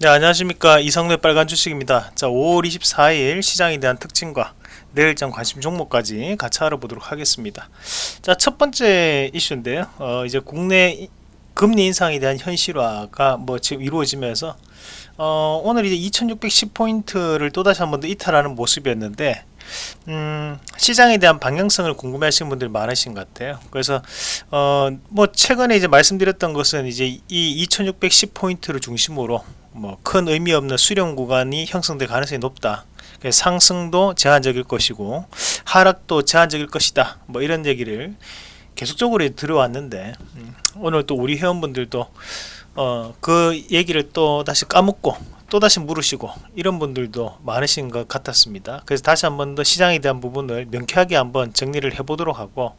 네 안녕하십니까. 이성래 빨간 주식입니다. 자 5월 24일 시장에 대한 특징과 내일장 관심 종목까지 같이 알아보도록 하겠습니다. 자 첫번째 이슈인데요. 어, 이제 국내 금리 인상에 대한 현실화가 뭐 지금 이루어지면서 어, 오늘 이제 2610포인트를 또다시 한 번 더 이탈하는 모습이었는데 음, 시장에 대한 방향성을 궁금해 하시는 분들이 많으신 것 같아요. 그래서 어, 뭐 최근에 이제 말씀드렸던 것은 이제 이 2610포인트를 중심으로 뭐 큰 의미 없는 수렴 구간이 형성될 가능성이 높다. 상승도 제한적일 것이고 하락도 제한적일 것이다. 뭐 이런 얘기를 계속적으로 들어왔는데 음, 오늘 또 우리 회원분들도 어, 그 얘기를 또 다시 까먹고 또 다시 물으시고 이런 분들도 많으신 것 같았습니다 그래서 다시 한번 더 시장에 대한 부분을 명쾌하게 한번 정리를 해 보도록 하고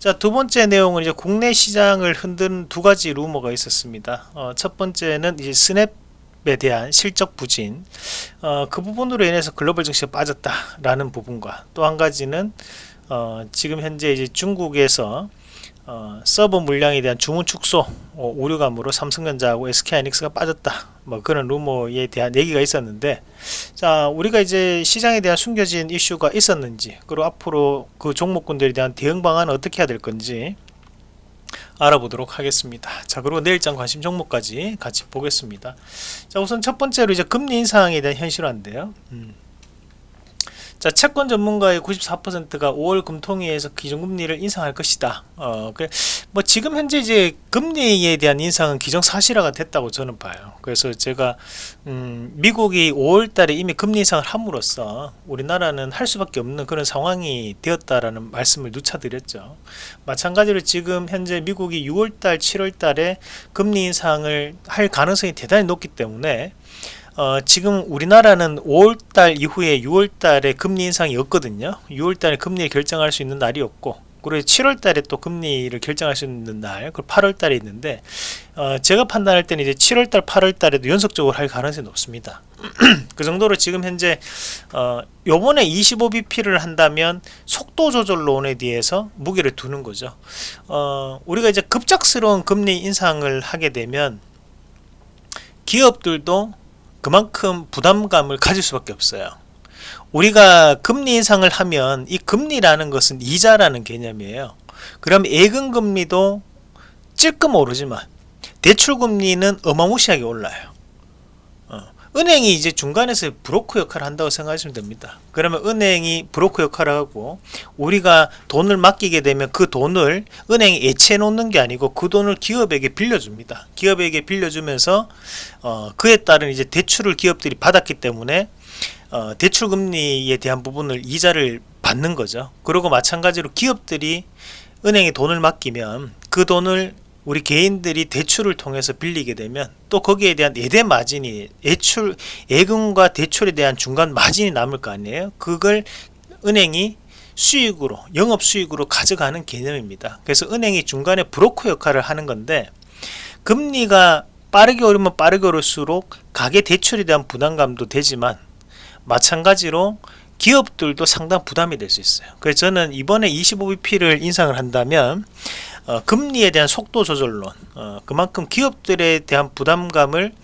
자 두 번째 내용은 이제 국내 시장을 흔든 두 가지 루머가 있었습니다 어, 첫 번째는 이제 스냅 에 대한 실적 부진 어, 그 부분으로 인해서 글로벌 증시가 빠졌다라는 부분과 또 한 가지는 어, 지금 현재 이제 중국에서 어, 서버 물량에 대한 주문 축소 어, 우려감으로 삼성전자하고 SK하이닉스가 빠졌다. 뭐 그런 루머에 대한 얘기가 있었는데 자 우리가 이제 시장에 대한 숨겨진 이슈가 있었는지 그리고 앞으로 그 종목군들에 대한 대응 방안은 어떻게 해야 될 건지 알아보도록 하겠습니다. 자 그리고 내일장 관심 종목까지 같이 보겠습니다. 자 우선 첫 번째로 이제 금리 인상에 대한 현실화인데요. 음. 자 채권 전문가의 94%가 5월 금통위에서 기준금리를 인상할 것이다. 어, 그래, 뭐 지금 현재 이제 금리에 대한 인상은 기정사실화가 됐다고 저는 봐요. 그래서 제가 음, 미국이 5월달에 이미 금리 인상을 함으로써 우리나라는 할 수밖에 없는 그런 상황이 되었다라는 말씀을 누차 드렸죠. 마찬가지로 지금 현재 미국이 6월달, 7월달에 금리 인상을 할 가능성이 대단히 높기 때문에 어, 지금 우리나라는 5월달 이후에 6월달에 금리 인상이 없거든요. 6월달에 금리를 결정할 수 있는 날이었고 그리고 7월달에 또 금리를 결정할 수 있는 날 그리고 8월달에 있는데 어, 제가 판단할 때는 이제 7월달 8월달에도 연속적으로 할 가능성이 높습니다. 그 정도로 지금 현재 어, 요번에 25bp를 한다면 속도 조절론에 대해서 무게를 두는 거죠. 어, 우리가 이제 급작스러운 금리 인상을 하게 되면 기업들도 그만큼 부담감을 가질 수밖에 없어요. 우리가 금리 인상을 하면 이 금리라는 것은 이자라는 개념이에요. 그럼 예금금리도 찔끔 오르지만 대출금리는 어마무시하게 올라요 은행이 이제 중간에서 브로커 역할을 한다고 생각하시면 됩니다. 그러면 은행이 브로커 역할을 하고 우리가 돈을 맡기게 되면 그 돈을 은행에 예치해 놓는 게 아니고 그 돈을 기업에게 빌려줍니다. 기업에게 빌려주면서 어, 그에 따른 이제 대출을 기업들이 받았기 때문에 어, 대출 금리에 대한 부분을 이자를 받는 거죠. 그리고 마찬가지로 기업들이 은행에 돈을 맡기면 그 돈을 우리 개인들이 대출을 통해서 빌리게 되면 또 거기에 대한 예대 마진이 예출 예금과 대출에 대한 중간 마진이 남을 거 아니에요? 그걸 은행이 수익으로 영업 수익으로 가져가는 개념입니다. 그래서 은행이 중간에 브로커 역할을 하는 건데 금리가 빠르게 오르면 빠르게 오를수록 가계 대출에 대한 부담감도 되지만 마찬가지로 기업들도 상당 부담이 될 수 있어요. 그래서 저는 이번에 25bp를 인상을 한다면 어, 금리에 대한 속도 조절론 어, 그만큼 기업들에 대한 부담감을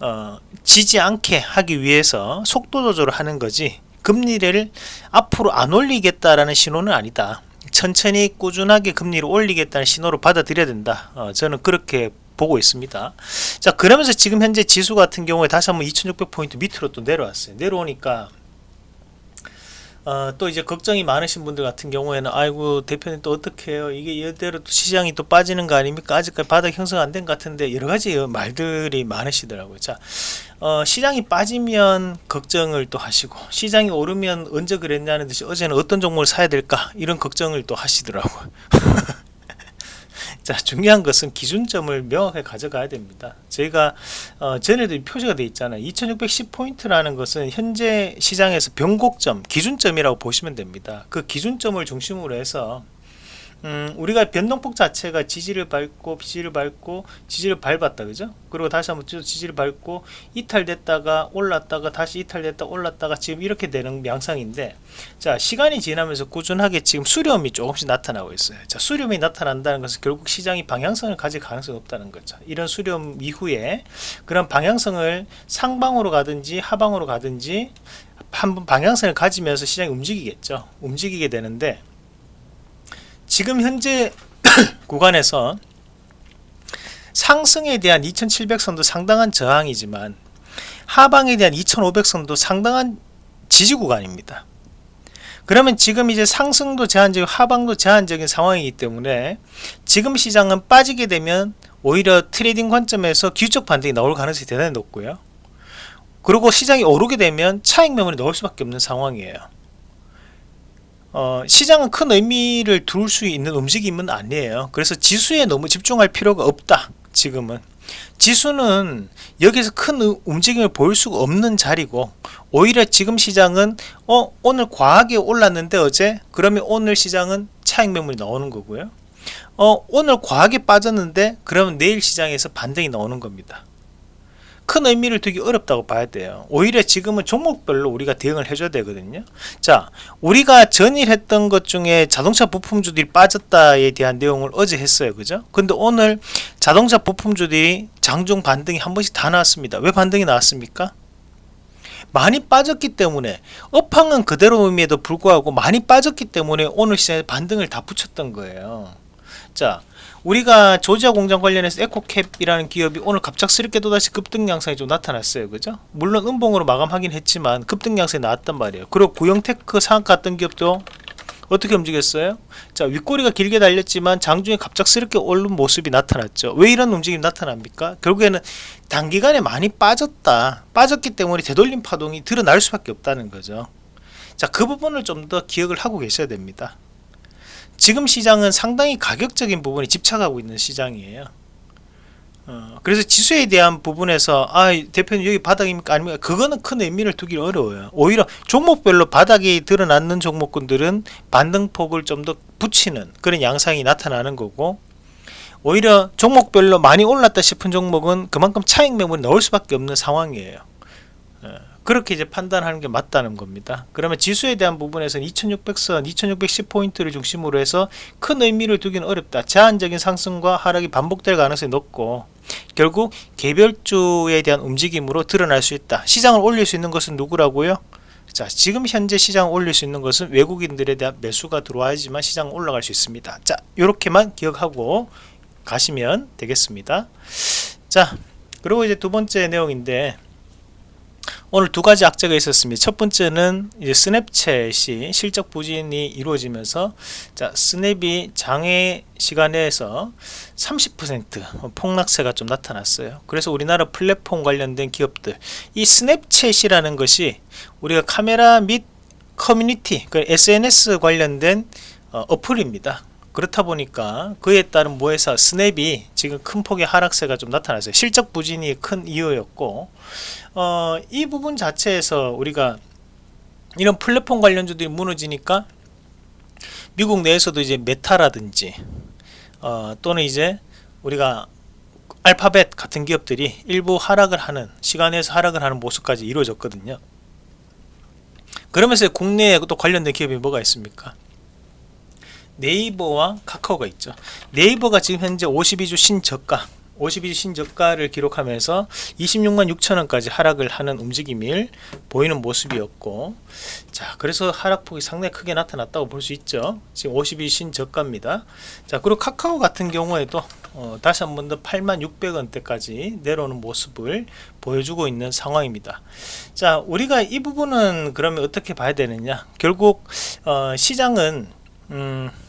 어, 지지 않게 하기 위해서 속도 조절을 하는 거지 금리를 앞으로 안 올리겠다라는 신호는 아니다. 천천히 꾸준하게 금리를 올리겠다는 신호로 받아들여야 된다. 어, 저는 그렇게 보고 있습니다. 자 그러면서 지금 현재 지수 같은 경우에 다시 한번 2600포인트 밑으로 또 내려왔어요. 내려오니까 어, 또 이제 걱정이 많으신 분들 같은 경우에는 아이고 대표님 또 어떻게 해요? 이게 이대로 또 시장이 또 빠지는 거 아닙니까? 아직까지 바닥 형성 안 된 것 같은데 여러 가지 말들이 많으시더라고요. 자 어, 시장이 빠지면 걱정을 또 하시고 시장이 오르면 언제 그랬냐는 듯이 어제는 어떤 종목을 사야 될까? 이런 걱정을 또 하시더라고요 자 중요한 것은 기준점을 명확하게 가져가야 됩니다. 저희가 어, 전에도 표시가 되어 있잖아요. 2610포인트라는 것은 현재 시장에서 변곡점 기준점이라고 보시면 됩니다. 그 기준점을 중심으로 해서 음, 우리가 변동폭 자체가 지지를 밟고 지지를 밟고 지지를 밟았다 그죠? 그리고 다시 한번 또 지지를 밟고 이탈됐다가 올랐다가 다시 이탈됐다 올랐다가 지금 이렇게 되는 양상인데 자 시간이 지나면서 꾸준하게 지금 수렴이 조금씩 나타나고 있어요. 자 수렴이 나타난다는 것은 결국 시장이 방향성을 가질 가능성이 없다는 거죠. 이런 수렴 이후에 그런 방향성을 상방으로 가든지 하방으로 가든지 한번 방향성을 가지면서 시장이 움직이겠죠. 움직이게 되는데 지금 현재 구간에서 상승에 대한 2700선도 상당한 저항이지만 하방에 대한 2500선도 상당한 지지 구간입니다. 그러면 지금 이제 상승도 제한적이고 하방도 제한적인 상황이기 때문에 지금 시장은 빠지게 되면 오히려 트레이딩 관점에서 기술적 반등이 나올 가능성이 대단히 높고요. 그리고 시장이 오르게 되면 차익 매물이 나올 수밖에 없는 상황이에요. 어, 시장은 큰 의미를 둘 수 있는 움직임은 아니에요. 그래서 지수에 너무 집중할 필요가 없다. 지금은 지수는 여기서 큰 움직임을 보일 수가 없는 자리고 오히려 지금 시장은 어 오늘 과하게 올랐는데 어제 그러면 오늘 시장은 차익 매물이 나오는 거고요. 어 오늘 과하게 빠졌는데 그러면 내일 시장에서 반등이 나오는 겁니다. 큰 의미를 두기 어렵다고 봐야 돼요. 오히려 지금은 종목별로 우리가 대응을 해줘야 되거든요. 자 우리가 전일 했던 것 중에 자동차 부품주들이 빠졌다에 대한 내용을 어제 했어요. 그죠? 근데 오늘 자동차 부품주들이 장중 반등이 한 번씩 다 나왔습니다. 왜 반등이 나왔습니까? 많이 빠졌기 때문에 업황은 그대로임에도 불구하고 많이 빠졌기 때문에 오늘 시장에 반등을 다 붙였던 거예요. 자 우리가 조지아 공장 관련해서 에코캡이라는 기업이 오늘 갑작스럽게 또다시 급등 양상이 좀 나타났어요. 그죠? 물론 음봉으로 마감하긴 했지만 급등 양상이 나왔단 말이에요. 그리고 구형테크 상한가 같은 기업도 어떻게 움직였어요? 자 윗꼬리가 길게 달렸지만 장중에 갑작스럽게 오른 모습이 나타났죠. 왜 이런 움직임이 나타납니까? 결국에는 단기간에 많이 빠졌다. 빠졌기 때문에 되돌림 파동이 드러날 수밖에 없다는 거죠. 자 그 부분을 좀 더 기억을 하고 계셔야 됩니다 지금 시장은 상당히 가격적인 부분에 집착하고 있는 시장이에요. 어, 그래서 지수에 대한 부분에서 아 대표님 여기 바닥입니까? 아니면 그거는 큰 의미를 두기 어려워요. 오히려 종목별로 바닥이 드러났는 종목군들은 반등폭을 좀 더 붙이는 그런 양상이 나타나는 거고 오히려 종목별로 많이 올랐다 싶은 종목은 그만큼 차익 매물이 나올 수밖에 없는 상황이에요. 어. 그렇게 이제 판단하는 게 맞다는 겁니다. 그러면 지수에 대한 부분에서는 2600선, 2610포인트를 중심으로 해서 큰 의미를 두기는 어렵다. 제한적인 상승과 하락이 반복될 가능성이 높고 결국 개별주에 대한 움직임으로 드러날 수 있다. 시장을 올릴 수 있는 것은 누구라고요? 자 지금 현재 시장을 올릴 수 있는 것은 외국인들에 대한 매수가 들어와야지만 시장은 올라갈 수 있습니다. 자 이렇게만 기억하고 가시면 되겠습니다. 자 그리고 이제 두 번째 내용인데 오늘 두 가지 악재가 있었습니다. 첫 번째는 이제 스냅챗이 실적 부진이 이루어지면서 자 스냅이 장애 시간에서 30% 폭락세가 좀 나타났어요. 그래서 우리나라 플랫폼 관련된 기업들 이 스냅챗이라는 것이 우리가 카메라 및 커뮤니티 그 SNS 관련된 어, 어플입니다. 그렇다 보니까 그에 따른 모회사 스냅이 지금 큰 폭의 하락세가 좀 나타났어요. 실적 부진이 큰 이유였고 어, 이 부분 자체에서 우리가 이런 플랫폼 관련주들이 무너지니까 미국 내에서도 이제 메타라든지 어, 또는 이제 우리가 알파벳 같은 기업들이 일부 하락을 하는 시간에서 하락을 하는 모습까지 이루어졌거든요 그러면서 국내에 또 관련된 기업이 뭐가 있습니까 네이버와 카카오가 있죠. 네이버가 지금 현재 52주 신저가 52주 신저가를 기록하면서 26만 6천원까지 하락을 하는 움직임을 보이는 모습이었고 자 그래서 하락폭이 상당히 크게 나타났다고 볼 수 있죠. 지금 52주 신저가입니다. 자 그리고 카카오 같은 경우에도 어, 다시 한 번 더 8만 600원대까지 내려오는 모습을 보여주고 있는 상황입니다. 자 우리가 이 부분은 그러면 어떻게 봐야 되느냐? 결국 어, 시장은 음, 자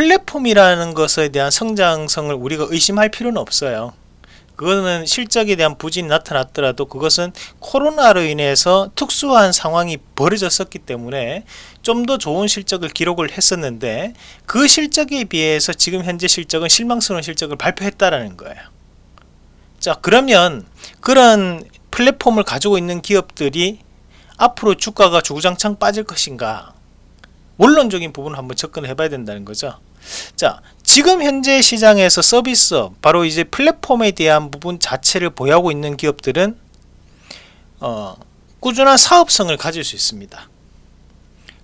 플랫폼이라는 것에 대한 성장성을 우리가 의심할 필요는 없어요. 그거는 실적에 대한 부진이 나타났더라도 그것은 코로나로 인해서 특수한 상황이 벌어졌었기 때문에 좀 더 좋은 실적을 기록을 했었는데 그 실적에 비해서 지금 현재 실적은 실망스러운 실적을 발표했다라는 거예요. 자 그러면 그런 플랫폼을 가지고 있는 기업들이 앞으로 주가가 주구장창 빠질 것인가? 원론적인 부분을 한번 접근해 봐야 된다는 거죠 자 지금 현재 시장에서 서비스업 바로 이제 플랫폼에 대한 부분 자체를 보유하고 있는 기업들은 어, 꾸준한 사업성을 가질 수 있습니다.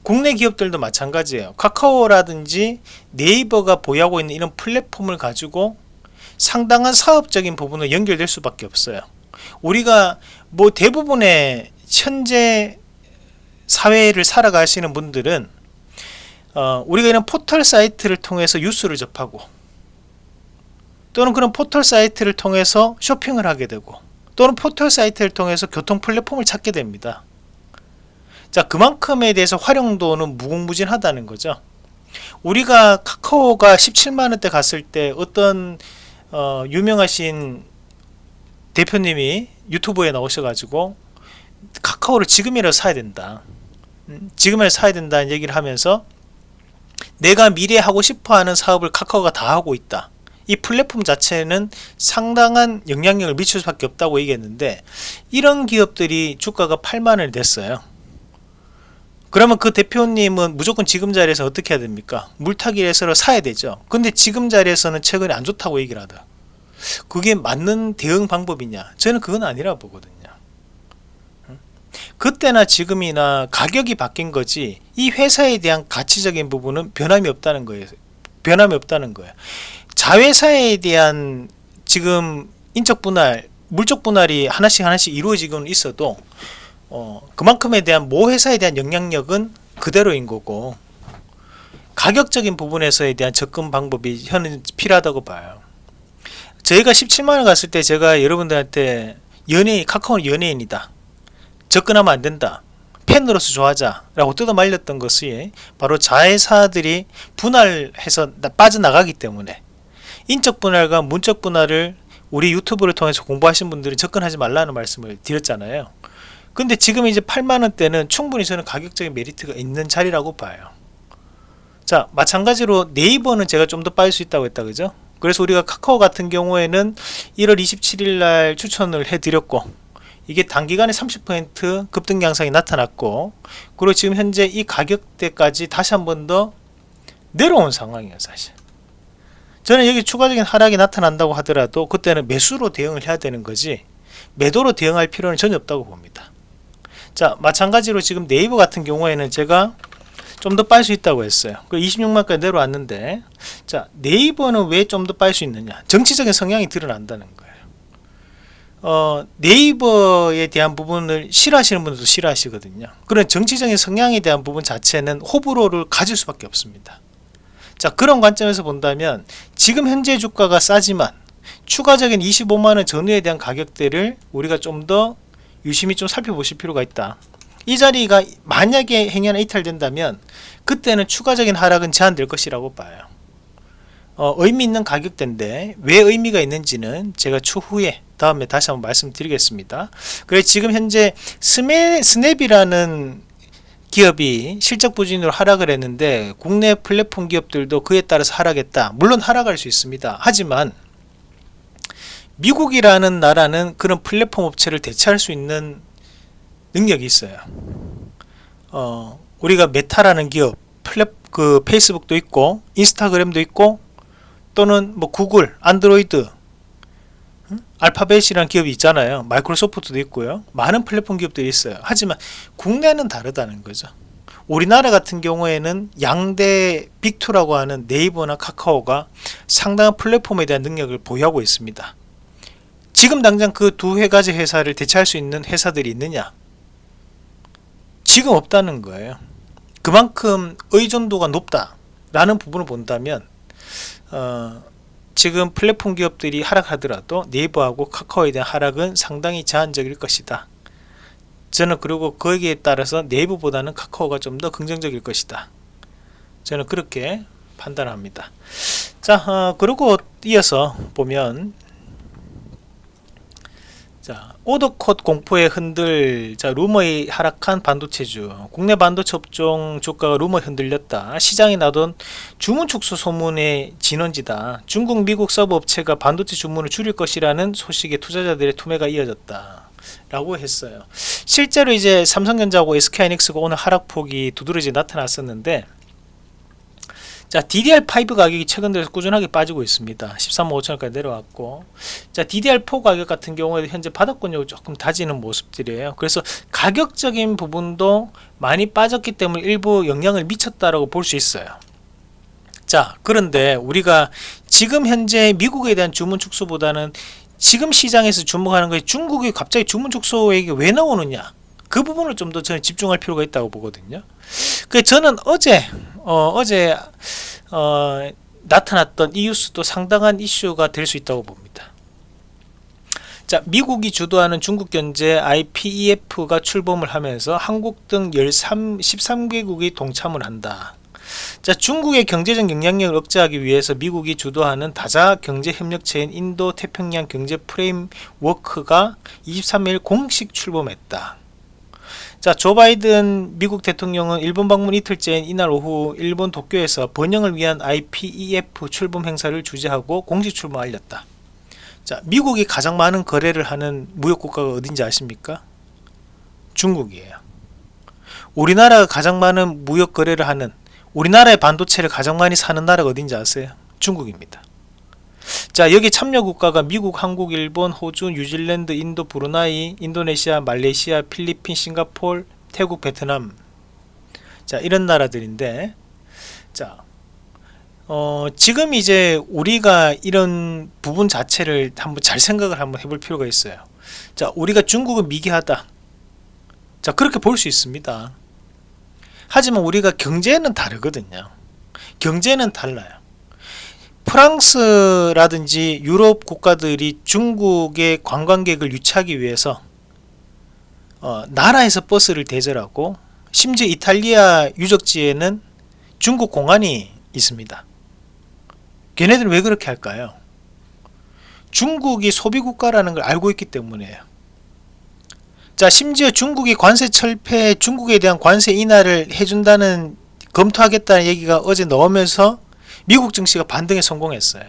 국내 기업들도 마찬가지예요. 카카오라든지 네이버가 보유하고 있는 이런 플랫폼을 가지고 상당한 사업적인 부분을 연결될 수밖에 없어요. 우리가 뭐 대부분의 현재 사회를 살아가시는 분들은 어, 우리가 이런 포털 사이트를 통해서 뉴스를 접하고 또는 그런 포털 사이트를 통해서 쇼핑을 하게 되고 또는 포털 사이트를 통해서 교통 플랫폼을 찾게 됩니다. 자 그만큼에 대해서 활용도는 무궁무진하다는 거죠. 우리가 카카오가 17만원대 갔을 때 어떤 어, 유명하신 대표님이 유튜브에 나오셔가지고 카카오를 지금이라도 사야 된다. 음, 지금이라도 사야 된다는 얘기를 하면서 내가 미래 하고 싶어하는 사업을 카카오가 다 하고 있다. 이 플랫폼 자체는 상당한 영향력을 미칠 수밖에 없다고 얘기했는데 이런 기업들이 주가가 8만원이 됐어요. 그러면 그 대표님은 무조건 지금 자리에서 어떻게 해야 됩니까? 물타기에서 사야 되죠. 근데 지금 자리에서는 최근에 안 좋다고 얘기를 하다 그게 맞는 대응 방법이냐? 저는 그건 아니라 보거든요 그때나 지금이나 가격이 바뀐 거지 이 회사에 대한 가치적인 부분은 변함이 없다는 거예요. 변함이 없다는 거예요. 자회사에 대한 지금 인적 분할 물적 분할이 하나씩 하나씩 이루어지고는 있어도 어, 그만큼에 대한 모 회사에 대한 영향력은 그대로인 거고 가격적인 부분에서에 대한 접근 방법이 현은 필요하다고 봐요. 저희가 17만원 갔을 때 제가 여러분들한테 연예인 카카오는 연예인이다 접근하면 안 된다. 팬으로서 좋아하자. 라고 뜯어 말렸던 것이 바로 자회사들이 분할해서 빠져나가기 때문에 인적 분할과 문적 분할을 우리 유튜브를 통해서 공부하신 분들은 접근하지 말라는 말씀을 드렸잖아요. 근데 지금 이제 8만원대는 충분히 저는 가격적인 메리트가 있는 자리라고 봐요. 자 마찬가지로 네이버는 제가 좀 더 빠질 수 있다고 했다 그죠? 그래서 우리가 카카오 같은 경우에는 1월 27일 날 추천을 해 드렸고 이게 단기간에 30% 급등 양상이 나타났고 그리고 지금 현재 이 가격대까지 다시 한 번 더 내려온 상황이에요 사실. 저는 여기 추가적인 하락이 나타난다고 하더라도 그때는 매수로 대응을 해야 되는 거지 매도로 대응할 필요는 전혀 없다고 봅니다. 자 마찬가지로 지금 네이버 같은 경우에는 제가 좀 더 빨 수 있다고 했어요. 그 26만까지 내려왔는데 자 네이버는 왜 좀 더 빨 수 있느냐? 정치적인 성향이 드러난다는 거예요 어, 네이버에 대한 부분을 싫어하시는 분들도 싫어하시거든요. 그런 정치적인 성향에 대한 부분 자체는 호불호를 가질 수밖에 없습니다. 자 그런 관점에서 본다면 지금 현재 주가가 싸지만 추가적인 25만원 전후에 대한 가격대를 우리가 좀 더 유심히 좀 살펴보실 필요가 있다. 이 자리가 만약에 행여나 이탈된다면 그때는 추가적인 하락은 제한될 것이라고 봐요. 어, 의미 있는 가격대인데 왜 의미가 있는지는 제가 추후에 다음에 다시 한번 말씀드리겠습니다. 그래 지금 현재 스매, 스냅이라는 기업이 실적 부진으로 하락을 했는데 국내 플랫폼 기업들도 그에 따라서 하락했다. 물론 하락할 수 있습니다. 하지만 미국이라는 나라는 그런 플랫폼 업체를 대체할 수 있는 능력이 있어요. 어, 우리가 메타라는 기업 플랫 그 페이스북도 있고 인스타그램도 있고 또는 뭐 구글 안드로이드 알파벳이라는 기업이 있잖아요. 마이크로소프트도 있고요. 많은 플랫폼 기업들이 있어요. 하지만 국내는 다르다는 거죠. 우리나라 같은 경우에는 양대 빅2라고 하는 네이버나 카카오가 상당한 플랫폼에 대한 능력을 보유하고 있습니다. 지금 당장 그두 가지 회사를 대체할 수 있는 회사들이 있느냐? 지금 없다는 거예요. 그만큼 의존도가 높다 라는 부분을 본다면 어, 지금 플랫폼 기업들이 하락하더라도 네이버하고 카카오에 대한 하락은 상당히 제한적일 것이다. 저는 그리고 거기에 따라서 네이버보다는 카카오가 좀 더 긍정적일 것이다. 저는 그렇게 판단합니다. 자 어, 그리고 이어서 보면 자 오더컷 공포에 흔들 자 루머에 하락한 반도체주. 국내 반도체 업종 주가가 루머에 흔들렸다. 시장에 나던 주문 축소 소문의 진원지다. 중국 미국 서버 업체가 반도체 주문을 줄일 것이라는 소식에 투자자들의 투매가 이어졌다. 라고 했어요. 실제로 이제 삼성전자하고 SK하이닉스가 오늘 하락폭이 두드러지 나타났었는데 자 DDR5 가격이 최근 들어서 꾸준하게 빠지고 있습니다. 13만 5천원까지 내려왔고 자 DDR4 가격 같은 경우에 현재 바닥권역을 조금 다지는 모습들이에요. 그래서 가격적인 부분도 많이 빠졌기 때문에 일부 영향을 미쳤다라고 볼 수 있어요. 자 그런데 우리가 지금 현재 미국에 대한 주문 축소보다는 지금 시장에서 주목하는 것이 중국이 갑자기 주문 축소액이 왜 나오느냐? 그 부분을 좀 더 저는 집중할 필요가 있다고 보거든요. 그 저는 어제 어, 어제 어, 나타났던 이 뉴스도 상당한 이슈가 될 수 있다고 봅니다. 자 미국이 주도하는 중국 견제 IPEF가 출범을 하면서 한국 등 13, 13개국이 동참을 한다. 자 중국의 경제적 영향력을 억제하기 위해서 미국이 주도하는 다자 경제협력체인 인도 태평양 경제 프레임워크가 23일 공식 출범했다 자, 조 바이든 미국 대통령은 일본 방문 이틀째인 이날 오후 일본 도쿄에서 번영을 위한 IPEF 출범 행사를 주재하고 공식 출범 알렸다. 자, 미국이 가장 많은 거래를 하는 무역 국가가 어딘지 아십니까? 중국이에요. 우리나라가 가장 많은 무역 거래를 하는 우리나라의 반도체를 가장 많이 사는 나라가 어딘지 아세요? 중국입니다. 자 여기 참여 국가가 미국, 한국, 일본, 호주, 뉴질랜드, 인도, 브루나이, 인도네시아, 말레이시아, 필리핀, 싱가폴, 태국, 베트남. 자 이런 나라들인데. 자 어, 지금 이제 우리가 이런 부분 자체를 한번 잘 생각을 한번 해볼 필요가 있어요. 자 우리가 중국은 미개하다. 자 그렇게 볼 수 있습니다. 하지만 우리가 경제는 다르거든요. 경제는 달라요 프랑스라든지 유럽 국가들이 중국의 관광객을 유치하기 위해서 어, 나라에서 버스를 대절하고 심지어 이탈리아 유적지에는 중국 공안이 있습니다. 걔네들은 왜 그렇게 할까요? 중국이 소비국가라는 걸 알고 있기 때문에요. 자 심지어 중국이 관세 철폐 중국에 대한 관세 인하를 해준다는 검토하겠다는 얘기가 어제 나오면서 미국 증시가 반등에 성공했어요.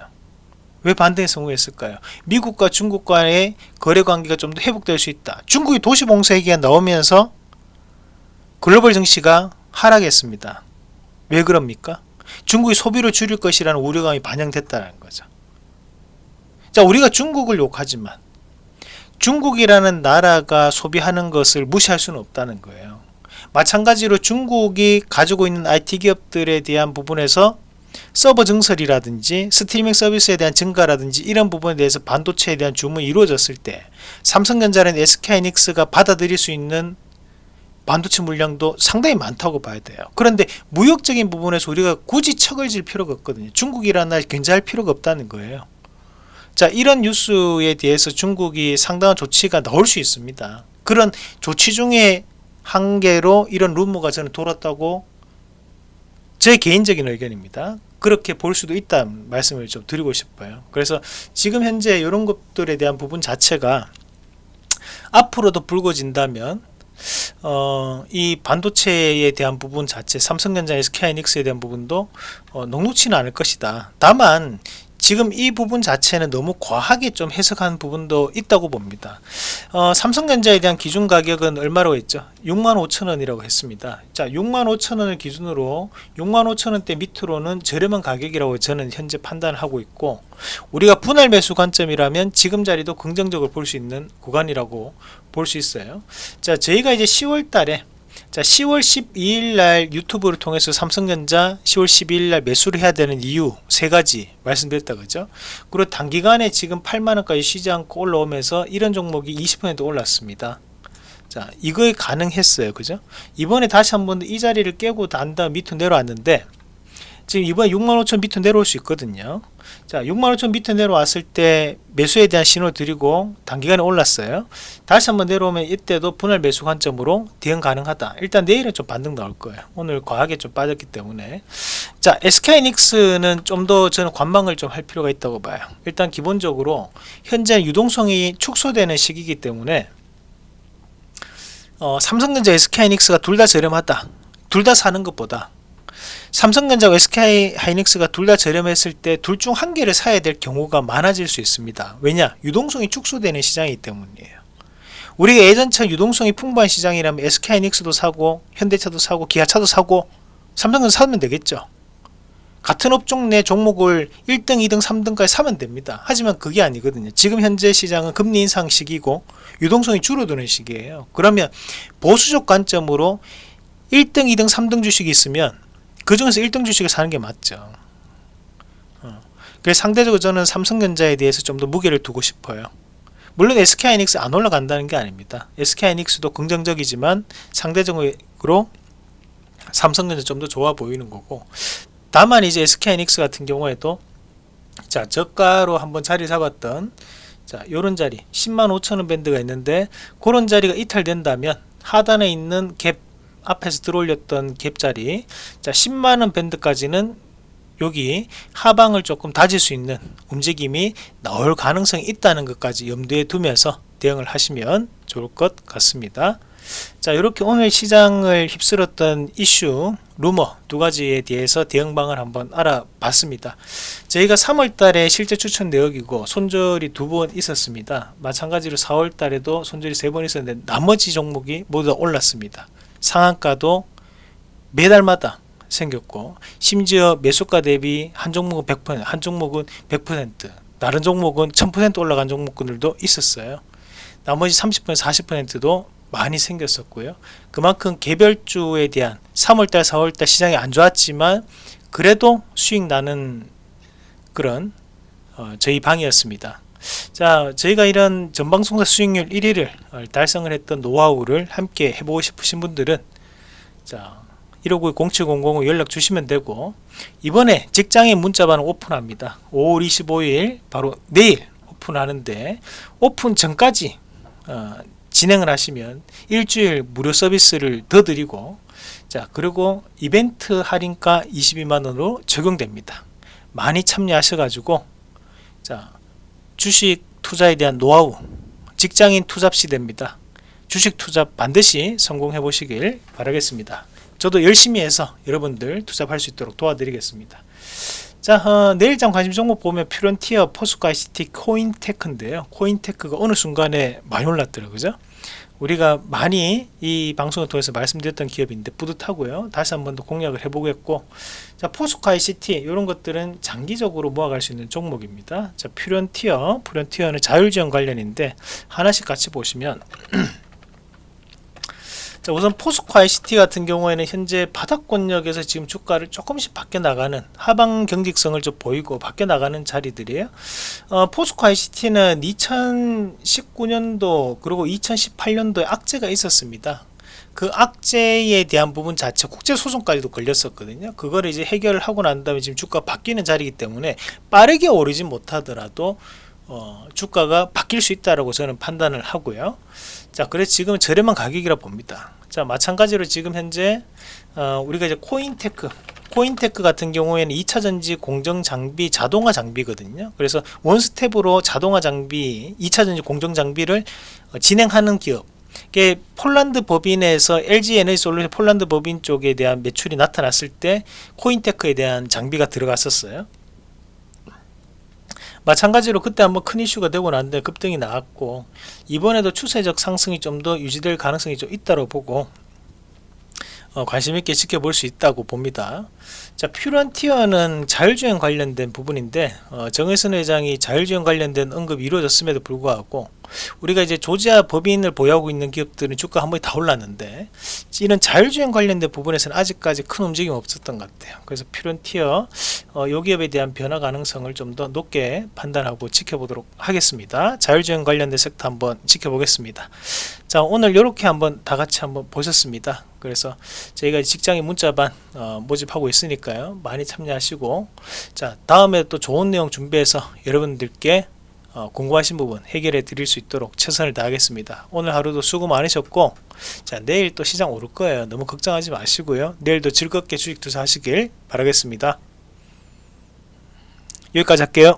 왜 반등에 성공했을까요? 미국과 중국 간의 거래 관계가 좀 더 회복될 수 있다. 중국이 도시봉사 얘기가 나오면서 글로벌 증시가 하락했습니다. 왜 그럽니까? 중국이 소비를 줄일 것이라는 우려감이 반영됐다는 거죠. 자, 우리가 중국을 욕하지만 중국이라는 나라가 소비하는 것을 무시할 수는 없다는 거예요. 마찬가지로 중국이 가지고 있는 IT 기업들에 대한 부분에서 서버 증설이라든지 스트리밍 서비스에 대한 증가라든지 이런 부분에 대해서 반도체에 대한 주문이 이루어졌을 때 삼성전자는 SK이닉스가 받아들일 수 있는 반도체 물량도 상당히 많다고 봐야 돼요. 그런데 무역적인 부분에서 우리가 굳이 척을 질 필요가 없거든요. 중국이라는 날 견제할 필요가 없다는 거예요. 자 이런 뉴스에 대해서 중국이 상당한 조치가 나올 수 있습니다. 그런 조치 중에 한 개로 이런 루머가 저는 돌았다고 제 개인적인 의견입니다. 그렇게 볼 수도 있다 말씀을 좀 드리고 싶어요. 그래서 지금 현재 이런 것들에 대한 부분 자체가 앞으로도 불거진다면 어, 이 반도체에 대한 부분 자체 삼성전자 SK하이닉스에 대한 부분도 어, 녹록치는 않을 것이다. 다만 지금 이 부분 자체는 너무 과하게 좀 해석한 부분도 있다고 봅니다. 어, 삼성전자에 대한 기준 가격은 얼마로 했죠? 65,000원이라고 했습니다. 자 65,000원을 기준으로 65,000원대 밑으로는 저렴한 가격이라고 저는 현재 판단을 하고 있고 우리가 분할 매수 관점이라면 지금 자리도 긍정적으로 볼 수 있는 구간이라고 볼 수 있어요. 자 저희가 이제 10월 달에 자 10월 12일 날 유튜브를 통해서 삼성전자 10월 12일 날 매수를 해야 되는 이유 세 가지 말씀드렸다 그죠? 그리고 단기간에 지금 8만원까지 쉬지 않고 올라오면서 이런 종목이 20% 올랐습니다. 자 이거에 가능했어요 그죠? 이번에 다시 한번 이 자리를 깨고 난 다음 밑으로 내려왔는데 지금 이번에 65,000 밑으로 내려올 수 있거든요. 자 65,000 밑으로 내려왔을 때 매수에 대한 신호 드리고 단기간에 올랐어요. 다시 한번 내려오면 이때도 분할 매수 관점으로 대응 가능하다. 일단 내일은 좀 반등 나올 거예요. 오늘 과하게 좀 빠졌기 때문에. 자 SK이닉스는 좀 더 저는 관망을 좀 할 필요가 있다고 봐요. 일단 기본적으로 현재 유동성이 축소되는 시기이기 때문에 어, 삼성전자 SK이닉스가 둘 다 저렴하다. 둘 다 사는 것보다 삼성전자와 SK 하이닉스가 둘 다 저렴했을 때 둘 중 한 개를 사야 될 경우가 많아질 수 있습니다 왜냐 유동성이 축소되는 시장이기 때문이에요 우리가 예전처럼 유동성이 풍부한 시장이라면 SK 하이닉스도 사고 현대차도 사고 기아차도 사고 삼성전자 사면 되겠죠 같은 업종 내 종목을 1등, 2등, 3등까지 사면 됩니다. 하지만 그게 아니거든요. 지금 현재 시장은 금리 인상 시기고 유동성이 줄어드는 시기예요. 그러면 보수적 관점으로 1등, 2등, 3등 주식이 있으면 그 중에서 1등 주식을 사는 게 맞죠. 어. 그래서 상대적으로 저는 삼성전자에 대해서 좀 더 무게를 두고 싶어요. 물론 SK하이닉스 안 올라간다는 게 아닙니다. SK하이닉스도 긍정적이지만 상대적으로 삼성전자 좀 더 좋아 보이는 거고 다만 이제 SK하이닉스 같은 경우에도 자 저가로 한번 자리 잡았던 자 요런 자리 10만 5천원 밴드가 있는데 그런 자리가 이탈된다면 하단에 있는 갭 앞에서 들어올렸던 갭 자리. 자 10만원 밴드까지는 여기 하방을 조금 다질 수 있는 움직임이 나올 가능성이 있다는 것까지 염두에 두면서 대응을 하시면 좋을 것 같습니다. 자 이렇게 오늘 시장을 휩쓸었던 이슈 루머 두 가지에 대해서 대응방을 한번 알아봤습니다. 저희가 3월달에 실제 추천 내역이고 손절이 두 번 있었습니다. 마찬가지로 4월달에도 손절이 세 번 있었는데 나머지 종목이 모두 다 올랐습니다 상한가도 매달마다 생겼고 심지어 매수가 대비 한 종목은 100%한 종목은 100% 다른 종목은 1000% 올라간 종목들도 있었어요 나머지 30% 40%도 많이 생겼었고요. 그만큼 개별주에 대한 3월달, 4월달 시장이 안 좋았지만 그래도 수익 나는 그런 어, 저희 방이었습니다. 자, 저희가 이런 전방송사 수익률 1위를 어, 달성을 했던 노하우를 함께 해보고 싶으신 분들은 자, 159-0700 연락 주시면 되고 이번에 직장인 문자반을 오픈합니다. 5월 25일 바로 내일 오픈하는데 오픈 전까지 어, 진행을 하시면 일주일 무료 서비스를 더 드리고 자 그리고 이벤트 할인가 22만원으로 적용됩니다 많이 참여하셔 가지고 자 주식 투자에 대한 노하우 직장인 투잡 시대입니다. 주식 투자 반드시 성공해 보시길 바라겠습니다. 저도 열심히 해서 여러분들 투잡할 수 있도록 도와드리겠습니다. 자 어, 내일장 관심 종목 보면 퓨런티어 포스코 ICT 코인테크인데요. 코인테크가 어느 순간에 많이 올랐더라고요 그죠 우리가 많이 이 방송을 통해서 말씀드렸던 기업인데 뿌듯하고요. 다시 한 번 더 공략을 해보겠고 자 포스코 ICT 이런 것들은 장기적으로 모아갈 수 있는 종목입니다. 자 퓨런티어 퓨런티어는 자율지원 관련인데 하나씩 같이 보시면 자 우선 포스코 ICT 같은 경우에는 현재 바닥권역에서 지금 주가를 조금씩 밖에 나가는 하방 경직성을 좀 보이고 밖에 나가는 자리들이에요. 어, 포스코 ICT는 2019년도 그리고 2018년도에 악재가 있었습니다. 그 악재에 대한 부분 자체 국제소송까지도 걸렸었거든요. 그걸 이제 해결을 하고 난 다음에 지금 주가 바뀌는 자리이기 때문에 빠르게 오르지 못하더라도 어, 주가가 바뀔 수 있다라고 저는 판단을 하고요. 자 그래서 지금은 저렴한 가격이라 봅니다. 자 마찬가지로 지금 현재 어, 우리가 이제 코인테크 코윈테크 같은 경우에는 2차전지 공정 장비 자동화 장비거든요. 그래서 one-step으로 자동화 장비 2차전지 공정 장비를 어, 진행하는 기업. 이게 폴란드 법인에서 LG 에너지 솔루션 폴란드 법인 쪽에 대한 매출이 나타났을 때 코윈테크에 대한 장비가 들어갔었어요 마찬가지로 그때 한번 큰 이슈가 되고 났는데 급등이 나왔고 이번에도 추세적 상승이 좀 더 유지될 가능성이 좀 있다고 보고 어, 관심있게 지켜볼 수 있다고 봅니다. 자 퓨런티어는 자율주행 관련된 부분인데 어, 정혜선 회장이 자율주행 관련된 언급이 이루어졌음에도 불구하고 우리가 이제 조지아 법인을 보유하고 있는 기업들은 주가 한 번에 다 올랐는데 이런 자율주행 관련된 부분에서는 아직까지 큰 움직임 없었던 것 같아요. 그래서 퓨런티어 어, 요 기업에 대한 변화 가능성을 좀 더 높게 판단하고 지켜보도록 하겠습니다. 자율주행 관련된 섹터 한번 지켜보겠습니다. 자 오늘 이렇게 한번 다 같이 한번 보셨습니다. 그래서 저희가 직장인 문자반 어, 모집하고 있으니까요. 많이 참여하시고. 자 다음에 또 좋은 내용 준비해서 여러분들께 어, 궁금하신 부분 해결해 드릴 수 있도록 최선을 다하겠습니다. 오늘 하루도 수고 많으셨고 자 내일 또 시장 오를 거예요. 너무 걱정하지 마시고요. 내일도 즐겁게 주식 투자 하시길 바라겠습니다. 여기까지 할게요